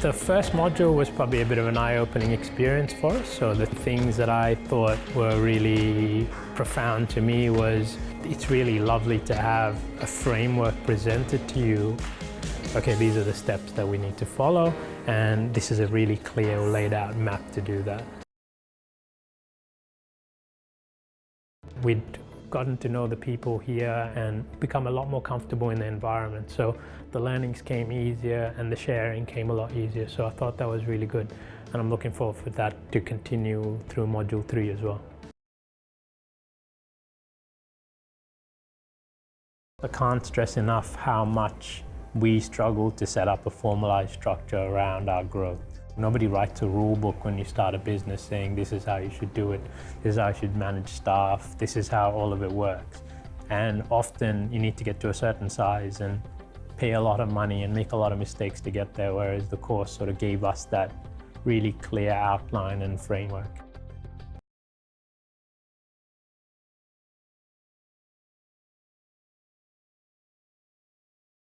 The first module was probably a bit of an eye-opening experience for us. So the things that I thought were really profound to me was it's really lovely to have a framework presented to you. Okay, these are the steps that we need to follow and this is a really clear laid out map to do that. We'd gotten to know the people here and become a lot more comfortable in the environment. So the learnings came easier and the sharing came a lot easier. So I thought that was really good. And I'm looking forward for that to continue through Module 3 as well. I can't stress enough how much we struggle to set up a formalized structure around our growth. Nobody writes a rule book when you start a business saying this is how you should do it, this is how you should manage staff, this is how all of it works. And often you need to get to a certain size and pay a lot of money and make a lot of mistakes to get there, whereas the course sort of gave us that really clear outline and framework.